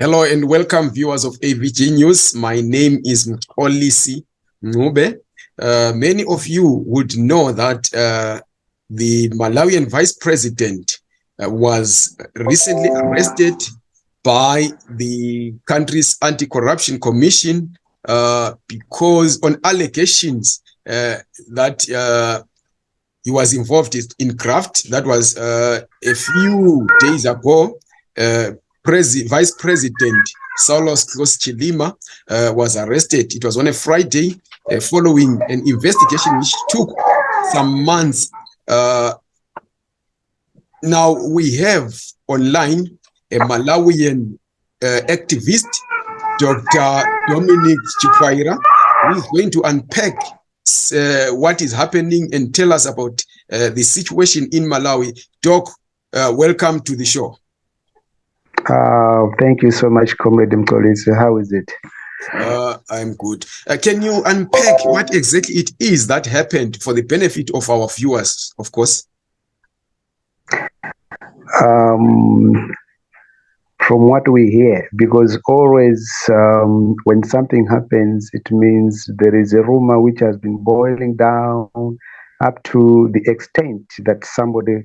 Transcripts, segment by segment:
Hello and welcome viewers of AVG News. My name is Mxolisi Ncube. Uh, many of you would know that uh, the Malawian vice president uh, was recently arrested by the country's anti-corruption commission uh, because on allegations uh, that uh, he was involved in graft. That was a few days ago. Vice President Saulos Klaus Chilima uh, was arrested. It was on a Friday uh, following an investigation which took some months. Uh, now we have online a Malawian uh, activist, Dr. Dominic Chikwaira, who is going to unpack uh, what is happening and tell us about uh, the situation in Malawi. Doc, welcome to the show. Uh, thank you so much, Comrade Mxolisi. How is it? Uh, I'm good. Uh, can you unpack what exactly it is that happened for the benefit of our viewers, of course? Um, from what we hear, because always um, when something happens, it means there is a rumor which has been boiling down up to the extent that somebody,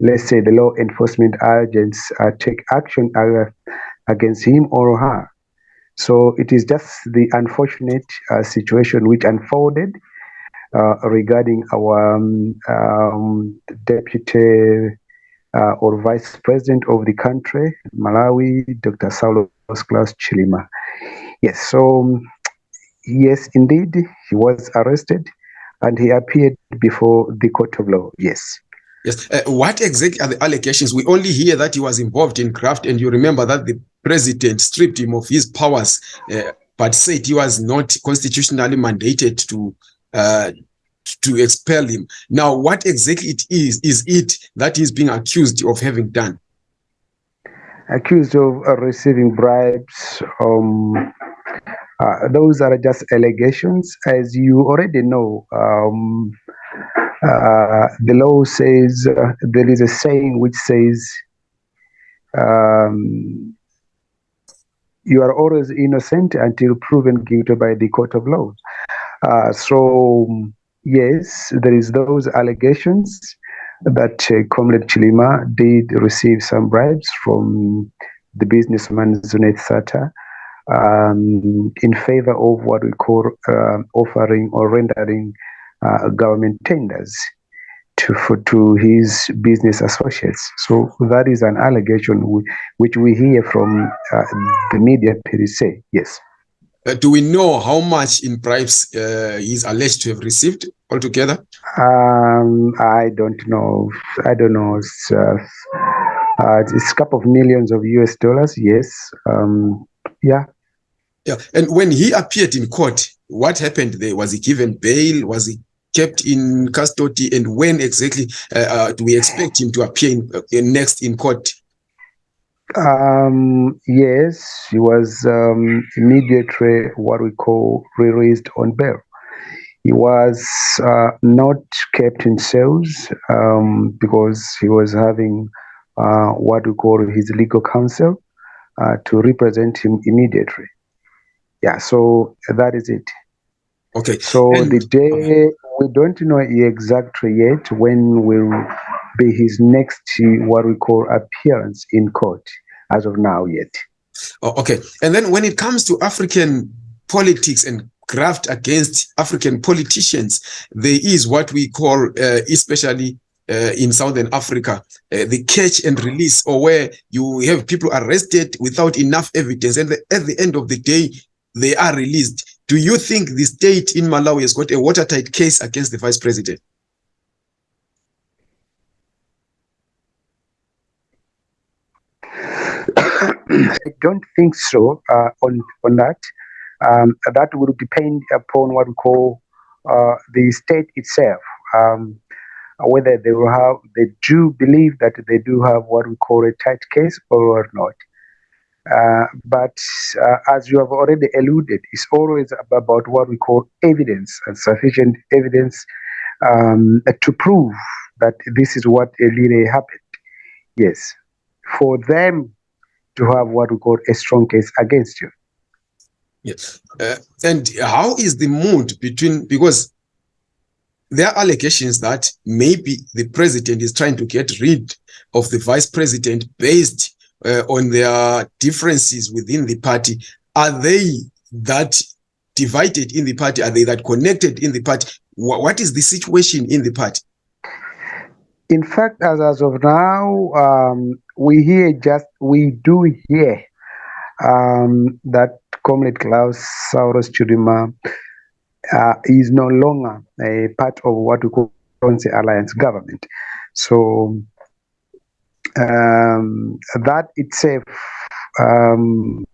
let's say the law enforcement agents, uh, take action uh, against him or her. So it is just the unfortunate uh, situation which unfolded uh, regarding our um, um, deputy uh, or vice president of the country, Malawi, Dr. Saulos Klaus Chilima. Yes, so yes, indeed, he was arrested and he appeared before the court of law. Yes. Yes. Uh, what exactly are the allegations? We only hear that he was involved in graft, and you remember that the president stripped him of his powers, uh, but said he was not constitutionally mandated to uh, to expel him. Now, what exactly it is? Is it that he's being accused of having done? Accused of uh, receiving bribes, um, uh, those are just allegations. As you already know, um, uh, the law says uh, there is a saying which says um, you are always innocent until proven guilty by the court of law. Uh, so, yes, there is those allegations that uh, Comrade Chilima did receive some bribes from the businessman Zuneth Sattar um, in favor of what we call uh, offering or rendering uh, government tenders to for, to his business associates. So that is an allegation we, which we hear from uh, the media per se. Yes. Do we know how much in bribes uh, he's alleged to have received altogether? Um, I don't know. I don't know. It's, uh, uh, it's a couple of millions of US dollars. Yes. Um, yeah. Yeah. And when he appeared in court, what happened there? Was he given bail? Was he kept in custody? And when exactly uh, uh, do we expect him to appear in, uh, next in court? Um, yes, he was um, immediately what we call released on bail. He was uh, not kept in cells um, because he was having uh, what we call his legal counsel uh, to represent him immediately yeah so that is it okay so and, the day okay. we don't know exactly yet when will be his next what we call appearance in court as of now yet oh, okay and then when it comes to african politics and graft against african politicians there is what we call uh, especially uh, in Southern Africa, uh, the catch and release, or where you have people arrested without enough evidence, and the, at the end of the day, they are released. Do you think the state in Malawi has got a watertight case against the vice president? I don't think so uh, on, on that. Um, that will depend upon what we call uh, the state itself. Um, whether they will have, they do believe that they do have what we call a tight case or not. Uh, but uh, as you have already alluded, it's always about what we call evidence and sufficient evidence um, to prove that this is what really happened. Yes. For them to have what we call a strong case against you. Yes. Uh, and how is the mood between, because there are allegations that maybe the president is trying to get rid of the vice president based on their differences within the party. Are they that divided in the party? Are they that connected in the party? what is the situation in the party? In fact, as, as of now, um, we hear just, we do hear um, that Comrade Klaus Saulos Chilima uh, is no longer a part of what we call the alliance government. So um, that itself, um,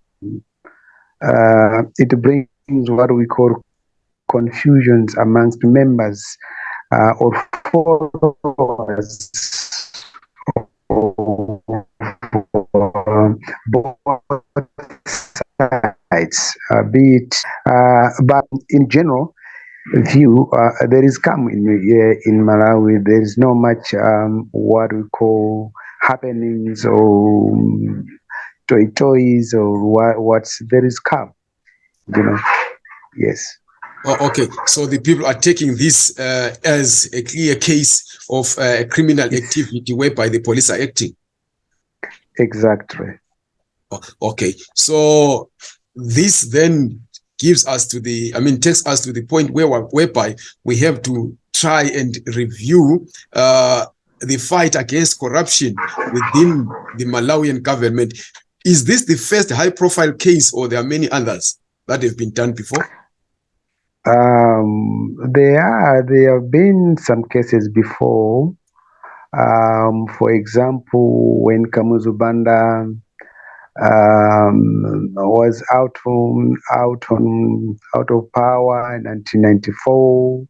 uh, it brings what we call confusions amongst members uh, or followers both sides, uh, be it, uh, but in general view, uh, there is calm in, in Malawi. There is not much um, what we call happenings or toy toys or what, what's there is calm, you know. Yes. Oh, okay, so the people are taking this uh, as a clear case of uh, criminal activity whereby the police are acting. Exactly. Oh, okay, so this then gives us to the, I mean, takes us to the point where whereby we have to try and review uh, the fight against corruption within the Malawian government. Is this the first high-profile case, or there are many others that have been done before? Um, there are there have been some cases before. Um, for example, when Kamuzu Banda um, was out from out on out of power in 1994,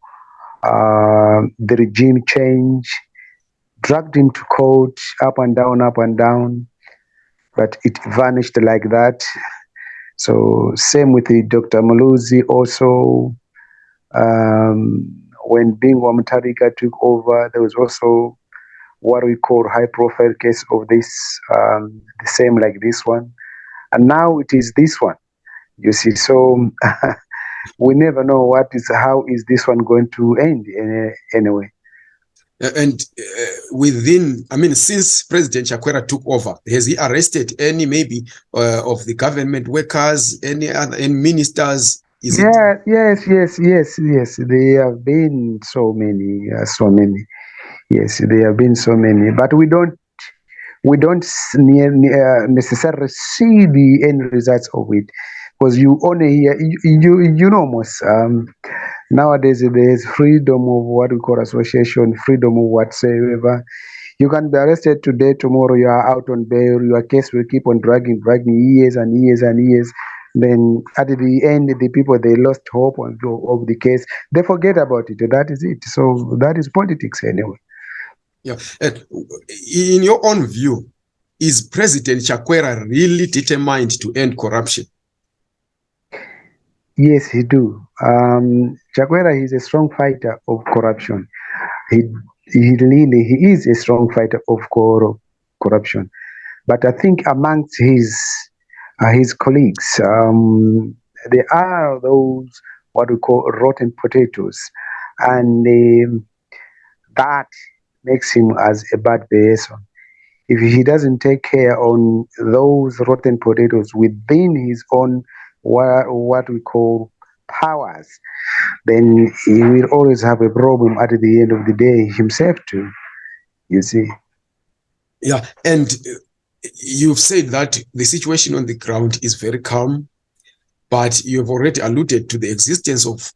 uh, the regime change dragged him to court, up and down, up and down, but it vanished like that. So same with the Dr. Muluzi also um, when Bingu wa Mutharika took over, there was also what we call high profile case of this, um, the same like this one. And now it is this one, you see. So we never know what is, how is this one going to end anyway. And uh, within, I mean, since President Chakwera took over, has he arrested any maybe uh, of the government workers, any other, any ministers, is yeah, it? yes, yes, yes, yes. There have been so many, uh, so many. Yes, there have been so many, but we don't, we don't uh, necessarily see the end results of it, because you only hear, you, you know, most um, nowadays there's freedom of what we call association, freedom of whatsoever. You can be arrested today, tomorrow you are out on bail. Your case will keep on dragging, dragging years and years and years. Then at the end the people they lost hope of, of the case. They forget about it that is it. So that is politics anyway. Yeah. In your own view is president chakwera really determined to end corruption yes he do um chakwera is a strong fighter of corruption he he really he is a strong fighter of cor corruption but i think amongst his uh, his colleagues. Um, there are those what we call rotten potatoes, and um, that makes him as a bad person. If he doesn't take care on those rotten potatoes within his own what, what we call powers, then he will always have a problem at the end of the day himself too. You see. Yeah, and you've said that the situation on the ground is very calm, but you've already alluded to the existence of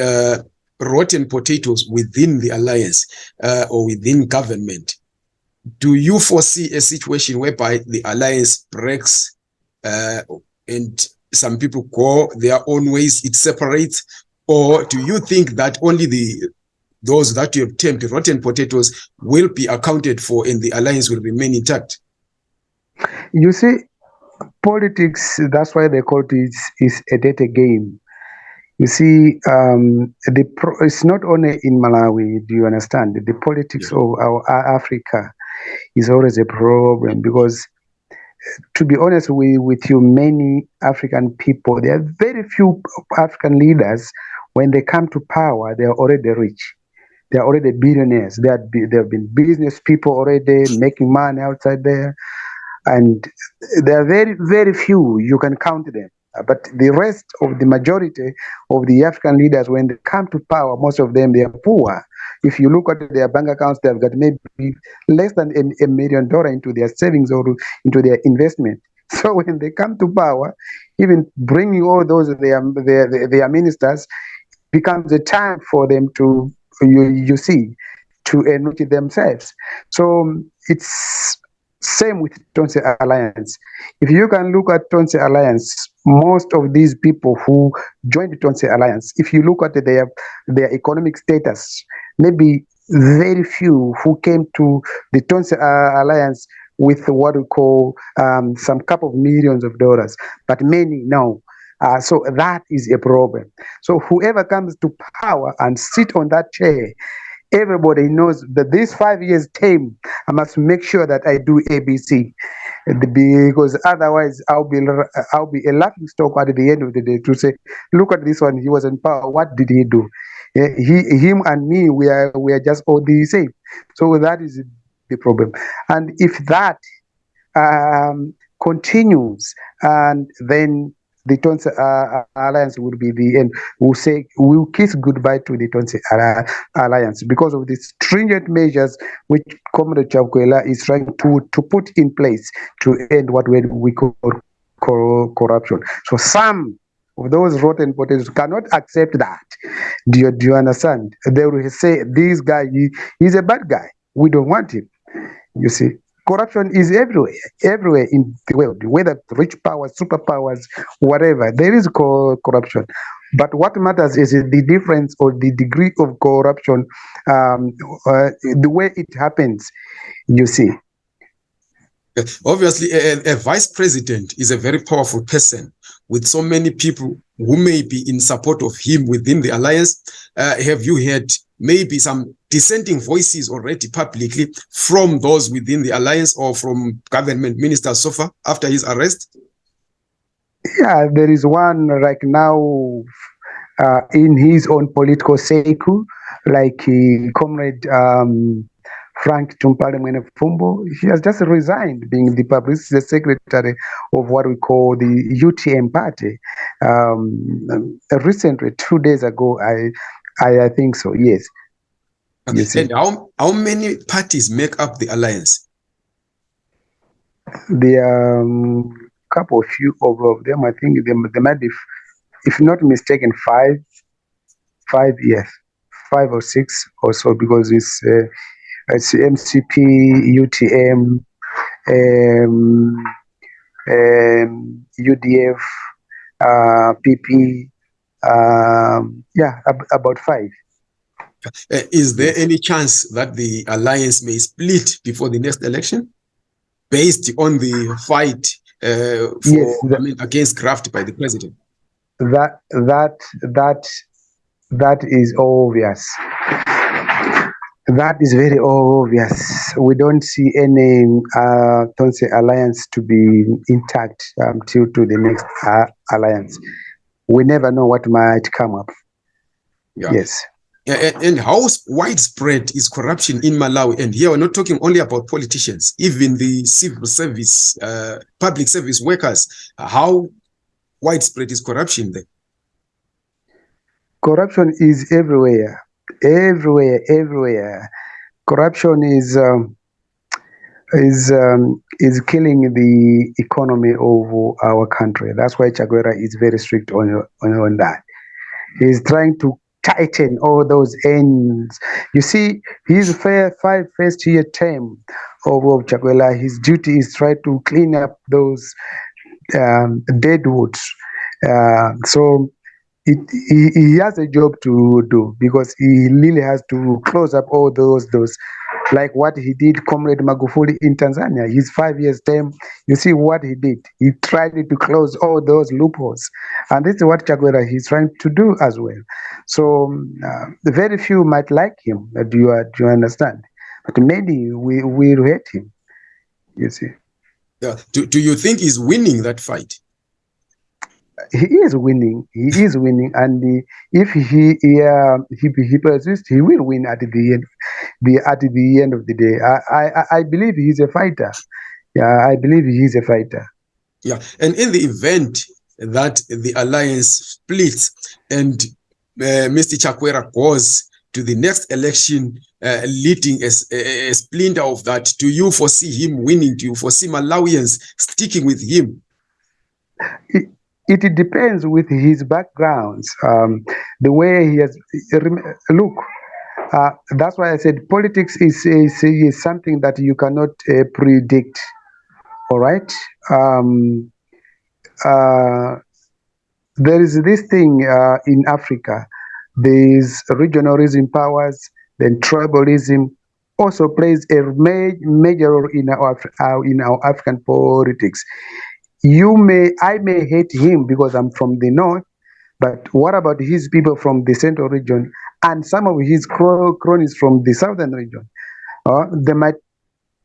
uh, rotten potatoes within the alliance uh, or within government. Do you foresee a situation whereby the alliance breaks uh, and some people go their own ways, it separates? Or do you think that only the those that you have termed rotten potatoes will be accounted for and the alliance will remain intact? You see, politics, that's why they call it is, is a data game. You see, um, the pro, it's not only in Malawi, do you understand? The politics yeah. of our Africa is always a problem because to be honest with, with you, many African people, there are very few African leaders, when they come to power, they are already rich. They are already billionaires. They, are, they have been business people already, making money outside there. And there are very, very few, you can count them. Uh, but the rest of the majority of the African leaders, when they come to power, most of them, they are poor. If you look at their bank accounts, they've got maybe less than a, a million dollar into their savings or into their investment. So when they come to power, even bringing all those their their, their ministers becomes a time for them to you you see to enrich themselves. So um, it's same with Tonse Alliance. If you can look at Tonse Alliance, most of these people who joined Tonse Alliance, if you look at their their economic status, maybe very few who came to the Tonse Alliance with what we call um, some couple of millions of dollars, but many no. Uh, so that is a problem. So whoever comes to power and sit on that chair, everybody knows that this five years term, I must make sure that I do ABC, because otherwise I'll be I'll be a laughing stock at the end of the day to say, look at this one, he was in power. What did he do? He, him, and me, we are we are just all the same. So that is the problem. And if that um, continues, and then the Tonse uh, Alliance will be the end. We'll say we'll kiss goodbye to the Tonse uh, Alliance because of the stringent measures which Comrade Chakwera is trying to, to put in place to end what we call corruption. So some of those rotten potatoes cannot accept that. Do you, do you understand? They will say, this guy, he, he's a bad guy. We don't want him. You see, corruption is everywhere, everywhere in the world, whether rich powers, superpowers, whatever, there is co corruption. But what matters is the difference or the degree of corruption, um, uh, the way it happens, you see. Obviously, a, a, vice president is a very powerful person with so many people who may be in support of him within the alliance. Uh, have you heard maybe some dissenting voices already publicly from those within the alliance or from government ministers so far after his arrest? Yeah, there is one right now uh, in his own political circle, like uh, Comrade um, Frank Tumpale Mwenifumbo, he has just resigned being the publicity secretary of what we call the UTM party. Um, recently, two days ago, I, I, I think so, yes. And how, how many parties make up the alliance? The um, couple of few of, of them, I think they, they might be, if not mistaken, five, five, yes, five or six or so, because it's uh, it's MCP, UTM, um, um, UDF, uh, PP, um, yeah, ab about five. Uh, is there any chance that the alliance may split before the next election based on the fight uh, for, yes, that, I mean, against graft by the president? That that that that is obvious. That is very obvious. We don't see any uh, Tonse alliance to be intact until um, to the next uh, alliance. We never know what might come up. Yeah. Yes. And how widespread is corruption in Malawi? And here we're not talking only about politicians, even the civil service, uh, public service workers. How widespread is corruption there? Corruption is everywhere everywhere, everywhere. Corruption is um, is um, is killing the economy of our country. That's why Chakwera is very strict on on, on that. He's trying to tighten all those ends. You see, his fair five first year term of, of Chakwera, his duty is try to clean up those um, deadwoods. Uh, so it, he, he has a job to do because he really has to close up all those those like what he did comrade magufuli in tanzania his five years term you see what he did he tried to close all those loopholes and this is what chakwera is trying to do as well so uh, very few might like him do you, do you understand but many we will hate him you see Yeah. Do, do you think he's winning that fight? he is winning. He is winning, and the, if he he, uh, he he persists, he will win at the end. The at the end of the day, I I, I believe he's a fighter. Yeah, I believe he is a fighter. Yeah, and in the event that the alliance splits and uh, Mr. Chakwera goes to the next election, uh, leading as a, a splinter of that, do you foresee him winning? Do you foresee Malawians sticking with him? It, it depends with his backgrounds, um, the way he has. Look, uh, that's why I said politics is, is, is something that you cannot uh, predict. All right. Um, uh, there is this thing uh, in Africa. These regionalism powers, then tribalism also plays a ma major role in our in our African politics you may i may hate him because i'm from the north but what about his people from the central region and some of his cronies from the southern region uh, they might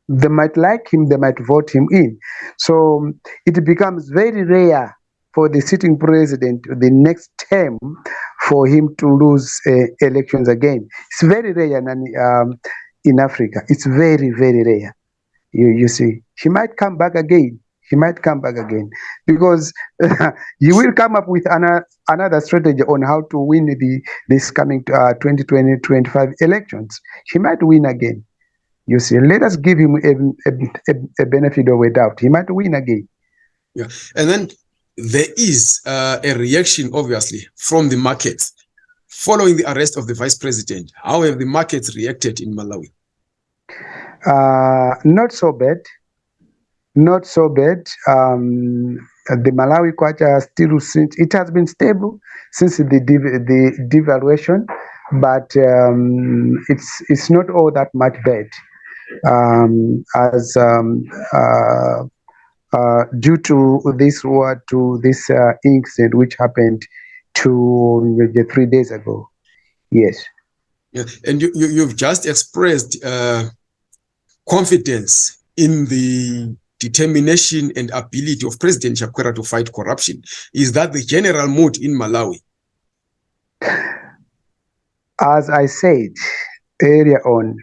they might like him they might vote him in. So it becomes very rare for the sitting president the next term for him to lose uh, elections again. It's very rare in, um, in africa. It's very very rare. You, you see. He might come back again he might come back again. Because he will come up with another another strategy on how to win the this coming uh, 2020 25 elections. He might win again. You see let us give him a, a, a benefit of a doubt. He might win again. Yeah. And then there is uh, a reaction obviously from the markets following the arrest of the vice president. How have the markets reacted in malawi? Uh, not so bad not so bad. Um, the Malawi kwacha still since it has been stable since the the devaluation, but um, it's it's not all that much bad um, as um, uh, uh, due to this war to this uh, incident which happened two three days ago. Yes. Yeah, and you, you you've just expressed uh, confidence in the determination and ability of President Chakwera to fight corruption. Is that the general mood in Malawi? As I said earlier on,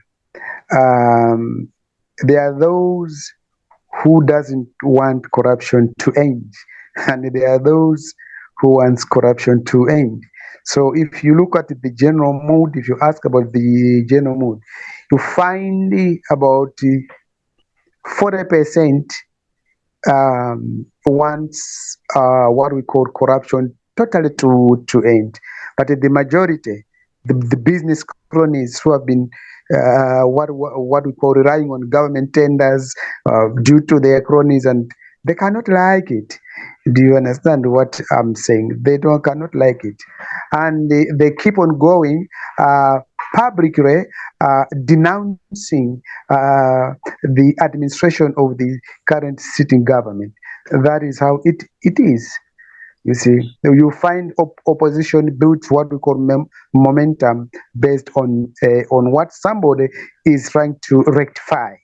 um, there are those who doesn't want corruption to end, and there are those who wants corruption to end. So if you look at the general mood, if you ask about the general mood, you find about 40% um, wants uh, what we call corruption totally to, to end. But the majority, the, the business cronies who have been uh, what, what we call relying on government tenders uh, due to their cronies and they cannot like it. Do you understand what I'm saying? They don't cannot like it, and they, they keep on going. Uh, publicly uh, denouncing uh, the administration of the current sitting government. That is how it, it is. You see, you find op opposition builds what we call momentum based on uh, on what somebody is trying to rectify.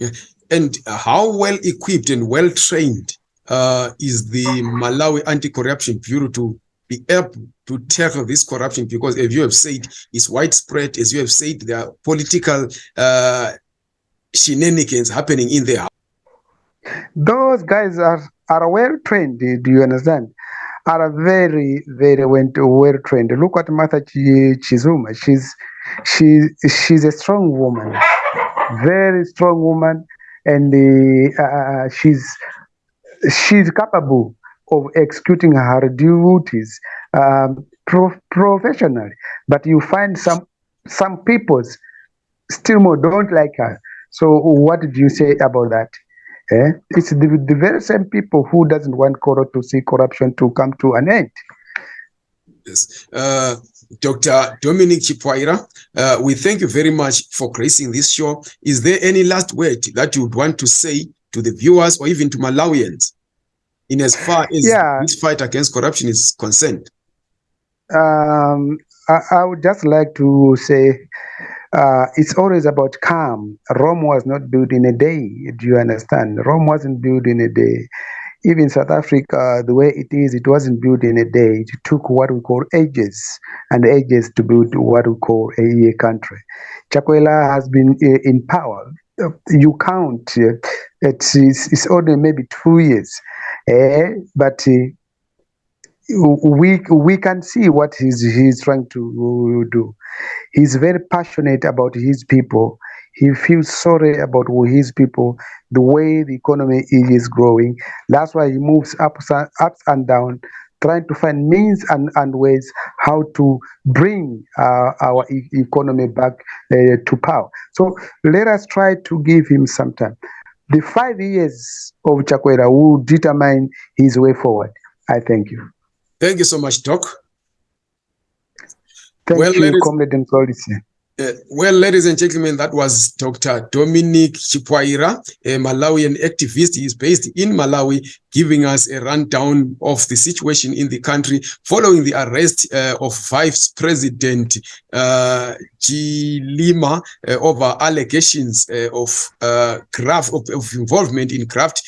Yeah. And how well equipped and well trained uh, is the Malawi Anti-Corruption Bureau to be able to tackle this corruption because as you have said it's widespread. As you have said there are political uh, shenanigans happening in there those guys are are well trained do you understand? Are very very well trained look at martha chizuma she's she she's a strong woman very strong woman and uh, uh she's she's capable of executing her duties um, pro professionally. But you find some some people still more don't like her. So what did you say about that? Eh? It's the, the very same people who doesn't want coro to see corruption to come to an end. Yes. Uh, Dr. Dominic Chipwaira, uh, we thank you very much for gracing this show. Is there any last word that you would want to say to the viewers or even to Malawians? In as far as yeah. this fight against corruption is concerned? Um, I, I, would just like to say uh, it's always about calm. Rome was not built in a day. Do you understand? Rome wasn't built in a day. Even South Africa, the way it is, it wasn't built in a day. It took what we call ages and ages to build what we call a, country. Chakwera has been uh, in power. Uh, You count, uh, it's, it's, it's only maybe two years. Eh, but uh, we we can see what he's he's trying to do. He's very passionate about his people. He feels sorry about his people, the way the economy is growing. That's why he moves up, up and down, trying to find means and, and ways how to bring uh, our e- economy back uh, to power. So let us try to give him some time. The five years of Chakwera will determine his way forward. I thank you. Thank you so much, Doc. Thank Well, you, ladies- Comrade Mxolisi. Uh, well, ladies and gentlemen, that was Dr. Dominic Chipwaira, a Malawian activist. He is based in Malawi, giving us a rundown of the situation in the country following the arrest uh, of Vice President uh, Chilima uh, over allegations uh, of uh, graft of, of involvement in graft